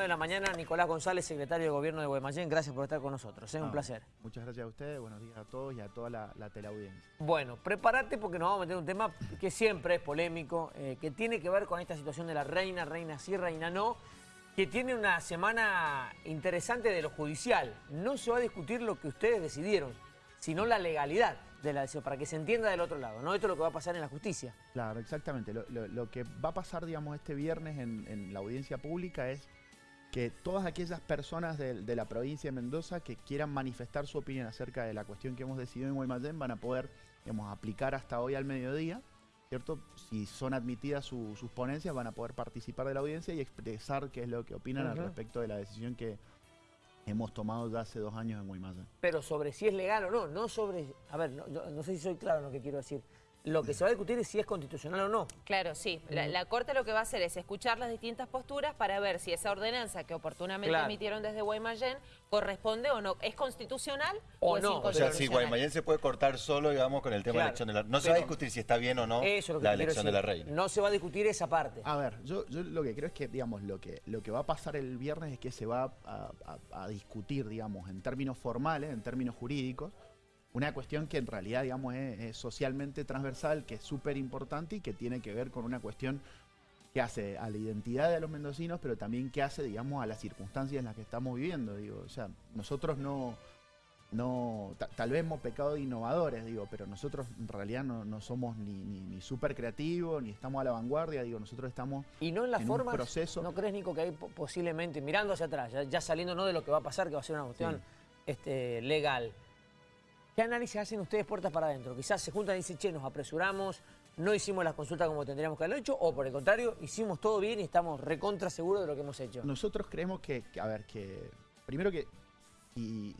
9 de la mañana. Nicolás González, secretario de Gobierno de Guaymallén, gracias por estar con nosotros. Es un placer. Muchas gracias a ustedes, buenos días a todos y a toda la, teleaudiencia. Bueno, prepárate porque nos vamos a meter un tema que siempre es polémico, eh, que tiene que ver con esta situación de la reina, reina sí, reina no, que tiene una semana interesante de lo judicial. No se va a discutir lo que ustedes decidieron, sino la legalidad de la decisión, para que se entienda del otro lado, ¿no? Esto es lo que va a pasar en la justicia. Claro, exactamente. Lo, que va a pasar, digamos, este viernes en, la audiencia pública es que todas aquellas personas de, la provincia de Mendoza que quieran manifestar su opinión acerca de la cuestión que hemos decidido en Guaymallén van a poder, digamos, aplicar hasta hoy al mediodía, ¿cierto? Si son admitidas sus ponencias van a poder participar de la audiencia y expresar qué es lo que opinan al respecto de la decisión que hemos tomado ya hace dos años en Guaymallén. Pero sobre si es legal o no, no sobre... A ver, no, sé si soy claro en lo que quiero decir. Lo que se va a discutir es si es constitucional o no. Claro, sí. La, Corte lo que va a hacer es escuchar las distintas posturas para ver si esa ordenanza que oportunamente emitieron desde Guaymallén corresponde o no. ¿Es constitucional o, no? O sea, si Guaymallén se puede cortar solo, digamos, con el tema de la elección de la No se va a discutir si está bien o no la elección de la reina. No se va a discutir esa parte. A ver, yo, lo que creo es que, digamos, lo que, lo que va a pasar el viernes es que se va a discutir, digamos, en términos formales, en términos jurídicos, una cuestión que en realidad, digamos, es, socialmente transversal, que es súper importante y que tiene que ver con una cuestión que hace a la identidad de los mendocinos, pero también que hace, digamos, a las circunstancias en las que estamos viviendo. Digo, o sea, nosotros no, no tal vez hemos pecado de innovadores, digo, pero nosotros en realidad no, somos ni, ni, súper creativos, ni estamos a la vanguardia, digo, nosotros estamos y no en, la forma proceso. ¿No crees, Nico, que hay posiblemente, mirando hacia atrás, ya, saliendo no de lo que va a pasar, que va a ser una cuestión este, legal, ¿Qué análisis hacen ustedes puertas para adentro? Quizás se juntan y dicen, che, nos apresuramos, no hicimos las consultas como tendríamos que haberlo hecho, o por el contrario, hicimos todo bien y estamos recontra seguros de lo que hemos hecho. Nosotros creemos que, a ver, que primero que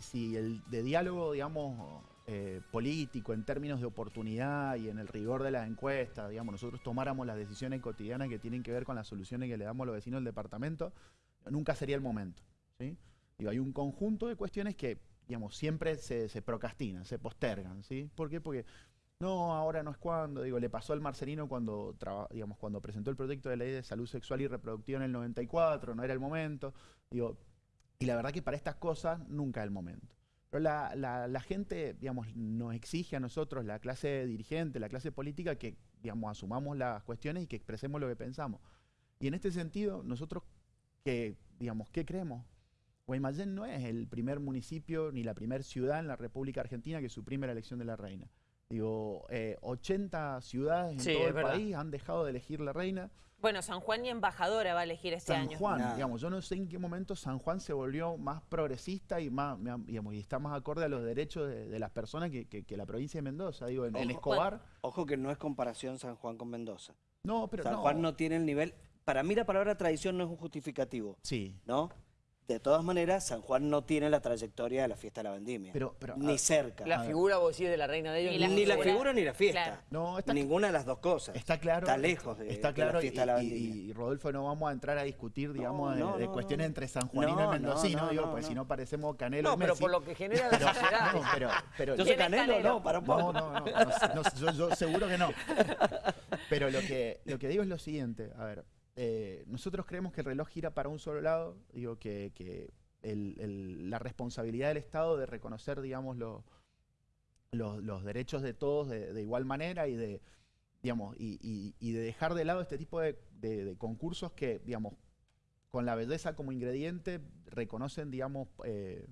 si, el de diálogo, digamos, eh, político, en términos de oportunidad y en el rigor de las encuestas, digamos, nosotros tomáramos las decisiones cotidianas que tienen que ver con las soluciones que le damos a los vecinos del departamento, nunca sería el momento. ¿sí? hay un conjunto de cuestiones que digamos, siempre se, se procrastinan, se postergan, ¿sí? ¿Por qué? Porque no, ahora no es cuando, digo, le pasó al Marcelino cuando, digamos, cuando presentó el proyecto de ley de salud sexual y reproductiva en el 94, no era el momento, digo, y la verdad que para estas cosas nunca es el momento. Pero la, la, gente, digamos, nos exige a nosotros, la clase dirigente, la clase política, que, digamos, asumamos las cuestiones y que expresemos lo que pensamos. Y en este sentido, nosotros, que, digamos, ¿qué creemos? Guaymallén no es el primer municipio ni la primera ciudad en la República Argentina que suprime la elección de la reina. Digo, 80 eh, ciudades en todo el país han dejado de elegir la reina. Bueno, San Juan y embajadora va a elegir este año. San Juan, digamos, yo no sé en qué momento San Juan se volvió más progresista y más, digamos, y está más acorde a los derechos de, las personas que, la provincia de Mendoza. Digo, en, Escobar. ojo que no es comparación San Juan con Mendoza. No, pero San Juan no tiene el nivel. Para mí la palabra tradición no es un justificativo. Sí. ¿No? De todas maneras, San Juan no tiene la trayectoria de la fiesta de la vendimia. Pero, ni ah, cerca. La figura, vos decís, de la reina de ellos. Ni la, figura, ni la fiesta. No, Ninguna de las dos cosas. Está claro. Está lejos de, está claro, la fiesta y, de la vendimia. Y, Rodolfo, no vamos a entrar a discutir, digamos, de, cuestiones entre San Juanino y Mendocino, digo, pues si no parecemos Canelo No, pero por lo que genera la sociedad. pero, pero, yo soy Canelo, no, para un poco. No, no, no, yo, seguro que no. Pero lo que, lo que digo es lo siguiente, a ver, eh, nosotros creemos que el reloj gira para un solo lado, digo que, que la responsabilidad del Estado de reconocer, digamos, los, derechos de todos de, igual manera y de, digamos, y, de dejar de lado este tipo de, concursos que, digamos, con la belleza como ingrediente reconocen, digamos, eh,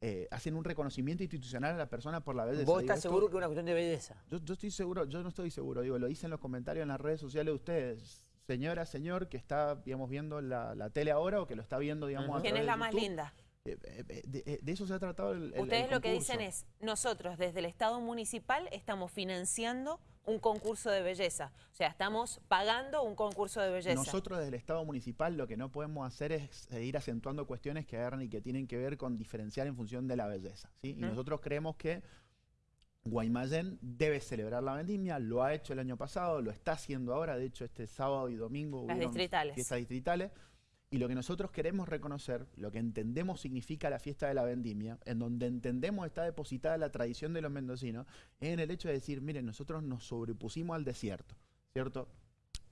eh, hacen un reconocimiento institucional a la persona por la belleza. ¿Vos estás seguro que es una cuestión de belleza? Yo, yo, estoy seguro, yo no estoy seguro, digo, lo dicen los comentarios en las redes sociales de ustedes señora, señor que está, digamos, viendo la, tele ahora o que lo está viendo, digamos, ¿Quién es la más linda? Eh, eh, eh, de, eso se ha tratado el, Ustedes lo que dicen es, nosotros desde el Estado municipal estamos financiando un concurso de belleza. O sea, estamos pagando un concurso de belleza. Nosotros desde el Estado municipal lo que no podemos hacer es ir acentuando cuestiones que agarran y que tienen que ver con diferenciar en función de la belleza. ¿sí? Y nosotros creemos que Guaymallén debe celebrar la vendimia, lo ha hecho el año pasado, lo está haciendo ahora, de hecho este sábado y domingo Las distritales. fiestas distritales. Y lo que nosotros queremos reconocer, lo que entendemos significa la fiesta de la vendimia, en donde entendemos está depositada la tradición de los mendocinos, es en el hecho de decir, miren, nosotros nos sobrepusimos al desierto, ¿cierto?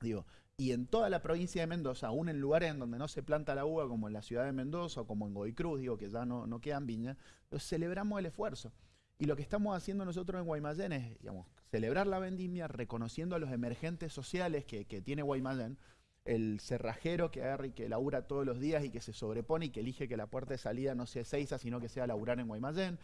Digo, Y en toda la provincia de Mendoza, aún en lugares en donde no se planta la uva, como en la ciudad de Mendoza o como en Goicruz, digo que ya no, no quedan viñas, celebramos el esfuerzo. Y lo que estamos haciendo nosotros en Guaymallén es, digamos, celebrar la vendimia reconociendo a los emergentes sociales que, tiene Guaymallén, el cerrajero que agarra y que labura todos los días y que se sobrepone y que elige que la puerta de salida no sea Seiza, sino que sea laburar en Guaymallén,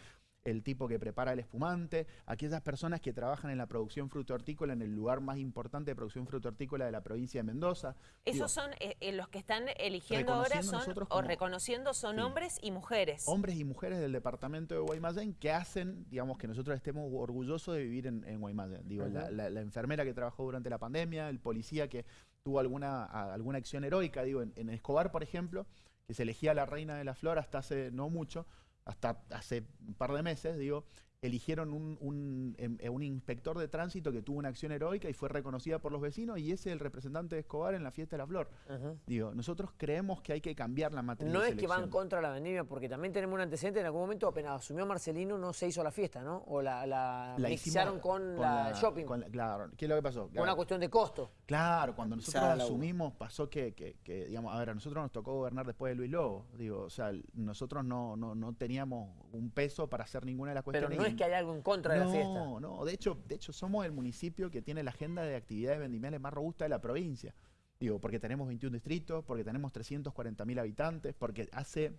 el tipo que prepara el espumante, aquellas personas que trabajan en la producción fruto hortícola en el lugar más importante de producción fruto hortícola de la provincia de Mendoza. Esos son eh, eh, los que están eligiendo ahora son o reconociendo son hombres y mujeres. Hombres y mujeres del departamento de Guaymallén que hacen, digamos, que nosotros estemos orgullosos de vivir en, Guaymallén. Digo, la, enfermera que trabajó durante la pandemia, el policía que tuvo alguna, alguna acción heroica, digo, en, en Escobar, por ejemplo, que se elegía la reina de la flor hasta hace no mucho, hasta hace un par de meses, digo, eligieron un, em, eh, un, inspector de tránsito que tuvo una acción heroica y fue reconocida por los vecinos y ese es el representante de Escobar en la fiesta de la flor. Digo, nosotros creemos que hay que cambiar la matriz No es que van contra la vendimia, porque también tenemos un antecedente, en algún momento apenas asumió Marcelino no se hizo la fiesta, ¿no? O la, la, la con, la, shopping. claro, ¿qué es lo que pasó? una cuestión de costo. Claro, cuando nosotros asumimos pasó que, que, digamos, a ver, a nosotros nos tocó gobernar después de Luis Lobo, digo, o sea, nosotros no, no, no teníamos un peso para hacer ninguna de las cuestiones. Pero no es que haya algo en contra de no, la fiesta. No, no, de hecho, de hecho somos el municipio que tiene la agenda de actividades vendimiales más robusta de la provincia. Digo, porque tenemos 21 distritos, porque tenemos 340 mil habitantes, porque hace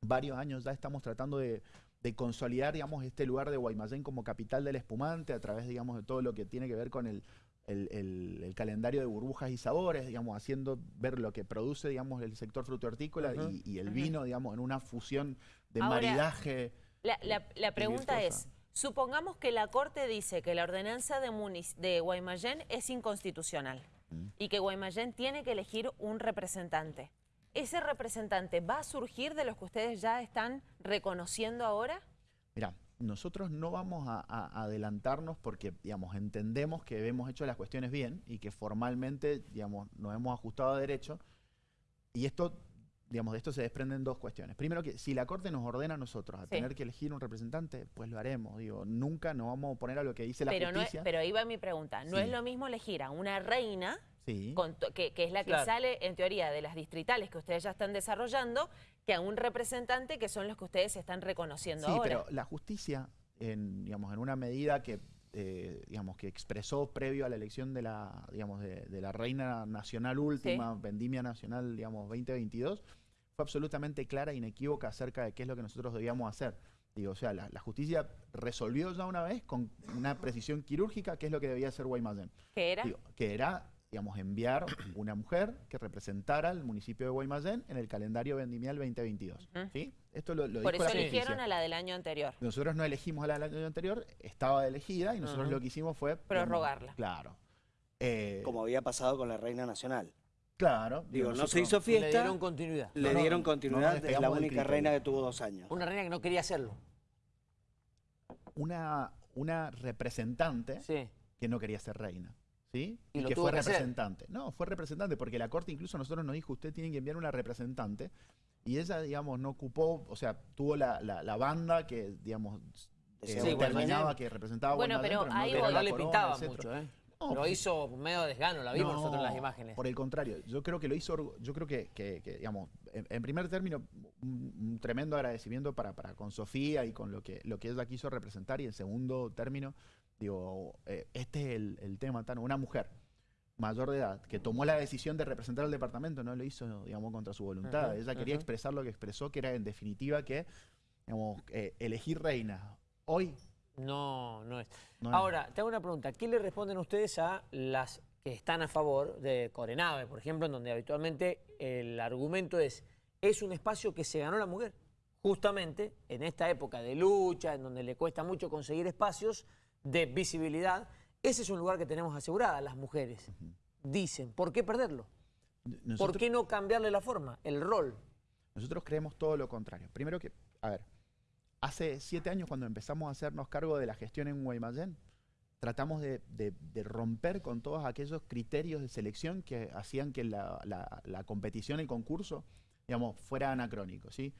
varios años ya estamos tratando de, consolidar, digamos, este lugar de Guaymallén como capital del espumante a través, digamos, de todo lo que tiene que ver con el, el, calendario de burbujas y sabores, digamos, haciendo ver lo que produce, digamos, el sector fruto hortícola y, el vino, digamos, en una fusión de maridaje. La, pregunta es, supongamos que la Corte dice que la ordenanza de, de Guaymallén es inconstitucional mm. y que Guaymallén tiene que elegir un representante. ¿Ese representante va a surgir de los que ustedes ya están reconociendo ahora? Mira, nosotros no vamos a, adelantarnos porque, digamos, entendemos que hemos hecho las cuestiones bien y que formalmente, digamos, nos hemos ajustado a derecho. Y esto, digamos, de esto se desprenden dos cuestiones. Primero que si la Corte nos ordena a nosotros a tener que elegir un representante, pues lo haremos. Digo, nunca nos vamos a oponer a lo que dice la pero justicia. No pero ahí va mi pregunta. No es lo mismo elegir a una reina que, es la que sale, en teoría, de las distritales que ustedes ya están desarrollando, que a un representante que son los que ustedes están reconociendo ahora. Sí, pero la justicia, en, digamos, en una medida que, eh, digamos, que expresó previo a la elección de la, digamos, de, la reina nacional última, Vendimia Nacional, digamos, 2022, fue absolutamente clara e inequívoca acerca de qué es lo que nosotros debíamos hacer. Digo, o sea, la, justicia resolvió ya una vez con una precisión quirúrgica qué es lo que debía hacer Guaymallén. ¿Qué era? que era digamos, enviar una mujer que representara al municipio de Guaymallén en el calendario vendimial 2022. ¿sí? Esto lo, Por eso eligieron a la del año anterior. Nosotros no elegimos a la del año anterior, estaba elegida y nosotros lo que hicimos fue... Prorrogarla. claro. Eh, Como había pasado con la Reina Nacional. Claro. Digo, no se hizo fiesta. Le dieron continuidad. Le dieron continuidad, es la única reina que tuvo dos años. Una reina que no quería hacerlo. Una, una representante que no quería ser reina. ¿sí? Y, que fue representante. No, fue representante, porque la Corte incluso a nosotros nos dijo, usted tiene que enviar una representante, y ella, digamos, no ocupó, o sea, tuvo la, la, banda que, digamos, eh, determinaba que representaba Bueno, pero, ahí no le pintaba mucho, ¿eh? Lo pues, hizo medio desgano, la vimos nosotros en las imágenes. Por el contrario, yo creo que lo hizo, yo creo que, que, digamos, en, primer término, un, tremendo agradecimiento para, para con Sofía y con lo que, lo que ella quiso representar, y en segundo término, Digo, eh, este es el, tema, Tano. Una mujer mayor de edad que tomó la decisión de representar al departamento, no lo hizo, digamos, contra su voluntad. Ella quería expresar lo que expresó, que era en definitiva que, digamos, eh, elegir reina. Hoy... No, no es. Ahora, te hago una pregunta. ¿Qué le responden ustedes a las que están a favor de Corenave, por ejemplo, en donde habitualmente el argumento es, es un espacio que se ganó la mujer? Justamente en esta época de lucha, en donde le cuesta mucho conseguir espacios, de visibilidad, ese es un lugar que tenemos asegurada las mujeres. Dicen, ¿por qué perderlo? ¿Por qué no cambiarle la forma, el rol? Nosotros creemos todo lo contrario. Primero que, a ver, hace siete años cuando empezamos a hacernos cargo de la gestión en Guaymallén, tratamos de, romper con todos aquellos criterios de selección que hacían que la, competición, el concurso, digamos, fuera anacrónico, ¿sí?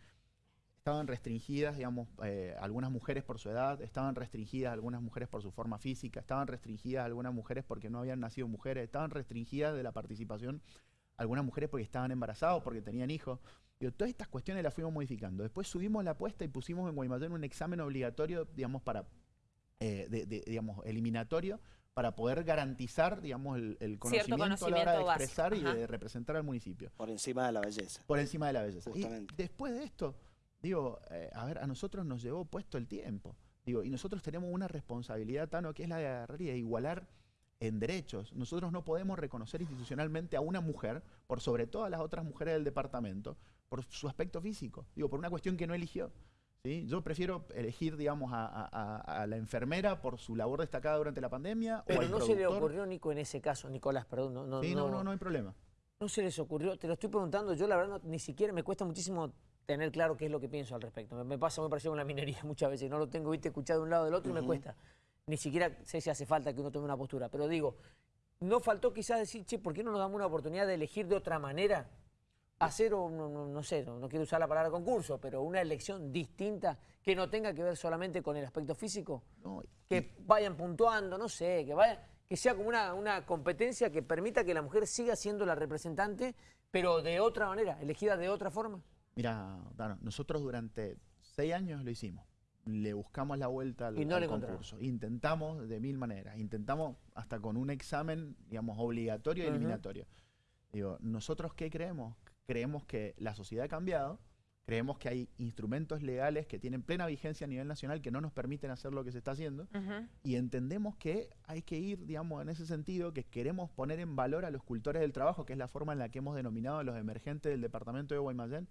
estaban restringidas, digamos, eh, algunas mujeres por su edad, estaban restringidas algunas mujeres por su forma física, estaban restringidas algunas mujeres porque no habían nacido mujeres, estaban restringidas de la participación algunas mujeres porque estaban embarazadas, porque tenían hijos. Todas estas cuestiones las fuimos modificando. Después subimos la apuesta y pusimos en Guaymallén un examen obligatorio, digamos, para, eh, digamos, eliminatorio, para poder garantizar, digamos, el, conocimiento, a la hora de expresar y de representar al municipio. Por encima de la belleza. Por encima de la belleza. Y después de esto, digo, eh, a ver, a nosotros nos llevó puesto el tiempo. Digo, y nosotros tenemos una responsabilidad, Tano, que es la de agarrar y de igualar en derechos. Nosotros no podemos reconocer institucionalmente a una mujer, por sobre todas las otras mujeres del departamento, por su aspecto físico. Digo, por una cuestión que no eligió. ¿sí? Yo prefiero elegir, digamos, a, la enfermera por su labor destacada durante la pandemia. Pero no se le ocurrió, Nico, en ese caso, Nicolás, perdón. No, no, sí, no, no, no hay problema. No se les ocurrió, te lo estoy preguntando, yo la verdad ni siquiera me cuesta muchísimo tener claro qué es lo que pienso al respecto. Me, pasa muy parecido con la minería muchas veces, no lo tengo viste escuchado de un lado del otro y me cuesta. Ni siquiera sé si hace falta que uno tome una postura, pero digo, ¿no faltó quizás decir, che, ¿por qué no nos damos una oportunidad de elegir de otra manera? Hacer, no, no, no sé, no, quiero usar la palabra concurso, pero una elección distinta que no tenga que ver solamente con el aspecto físico. que vayan puntuando, no sé, que vaya que sea como una, una competencia que permita que la mujer siga siendo la representante, pero de otra manera, elegida de otra forma. Mira, nosotros durante seis años lo hicimos. Le buscamos la vuelta al, concurso. Intentamos de mil maneras. Intentamos hasta con un examen, digamos, obligatorio y eliminatorio. Digo, ¿nosotros qué creemos? Creemos que la sociedad ha cambiado, creemos que hay instrumentos legales que tienen plena vigencia a nivel nacional que no nos permiten hacer lo que se está haciendo y entendemos que hay que ir, digamos, en ese sentido, que queremos poner en valor a los cultores del trabajo, que es la forma en la que hemos denominado a los emergentes del departamento de Guaymallén,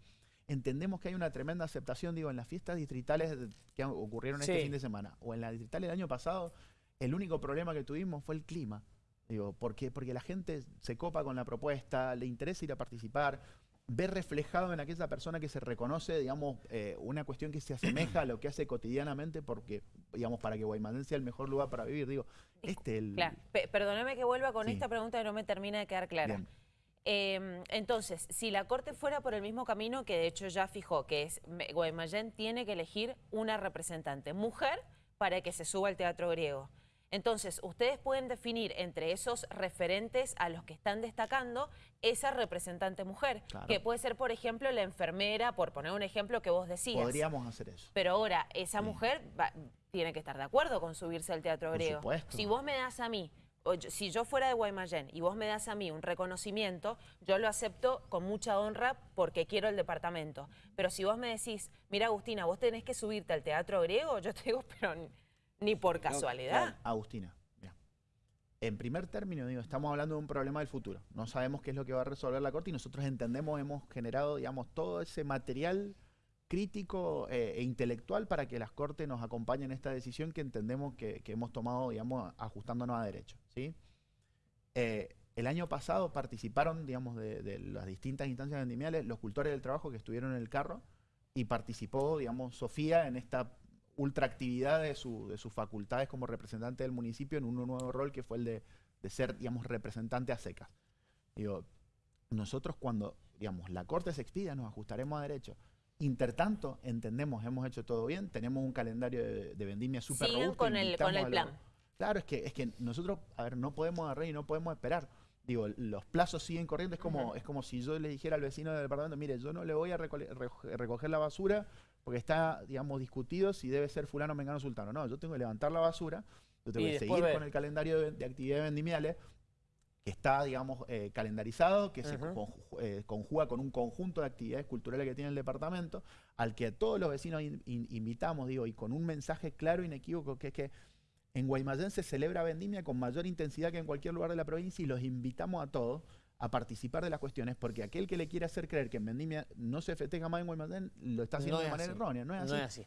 entendemos que hay una tremenda aceptación, digo, en las fiestas distritales que ocurrieron este fin de semana o en las distritales del año pasado, el único problema que tuvimos fue el clima. Digo, porque, porque la gente se copa con la propuesta, le interesa ir a participar, ver reflejado en aquella persona que se reconoce, digamos, eh, una cuestión que se asemeja a lo que hace cotidianamente, porque, digamos, para que Guaymallén sea el mejor lugar para vivir, digo, este el... Claro, perdóname que vuelva con esta pregunta que no me termina de quedar clara. Em, entonces, si la Corte fuera por el mismo camino que de hecho ya fijó, que es Guaymallén tiene que elegir una representante mujer para que se suba al teatro griego. Entonces, ustedes pueden definir entre esos referentes a los que están destacando esa representante mujer, que puede ser, por ejemplo, la enfermera, por poner un ejemplo que vos decías. Podríamos hacer eso. Pero ahora, esa mujer tiene que estar de acuerdo con subirse al teatro griego. Si vos me das a mí si yo fuera de Guaymallén y vos me das a mí un reconocimiento, yo lo acepto con mucha honra porque quiero el departamento. Pero si vos me decís, mira Agustina, vos tenés que subirte al teatro griego, yo te digo, pero ni por casualidad. Agustina, en primer término, digo, estamos hablando de un problema del futuro. No sabemos qué es lo que va a resolver la Corte y nosotros entendemos, hemos generado, digamos, todo ese material crítico eh, e intelectual para que las Cortes nos acompañen en esta decisión que entendemos que, hemos tomado, digamos, ajustándonos a derecho. ¿sí? Eh, el año pasado participaron, digamos, de, las distintas instancias vendimiales los cultores del trabajo que estuvieron en el carro y participó, digamos, Sofía en esta ultraactividad de, de sus facultades como representante del municipio en un nuevo rol que fue el de, de ser, digamos, representante a secas. Digo, nosotros cuando, digamos, la Corte se expida nos ajustaremos a derecho Intertanto, entendemos, hemos hecho todo bien, tenemos un calendario de, vendimia súper robusto. con el, con el plan. Claro, es que, es que nosotros, a ver, no podemos agarrar y no podemos esperar. Digo, los plazos siguen corriendo, es como, es como si yo le dijera al vecino del departamento, mire, yo no le voy a recoger la basura porque está, digamos, discutido si debe ser fulano, mengano, sultano. No, yo tengo que levantar la basura, yo tengo que seguir con el calendario de, de actividades vendimiales, que está, digamos, eh, calendarizado, que se eh, conjuga con un conjunto de actividades culturales que tiene el departamento, al que todos los vecinos invitamos, digo, y con un mensaje claro e inequívoco, que es que en Guaymallén se celebra Vendimia con mayor intensidad que en cualquier lugar de la provincia y los invitamos a todos a participar de las cuestiones, porque aquel que le quiere hacer creer que en Vendimia no se festeja más en Guaymallén, lo está haciendo de manera errónea, no es así.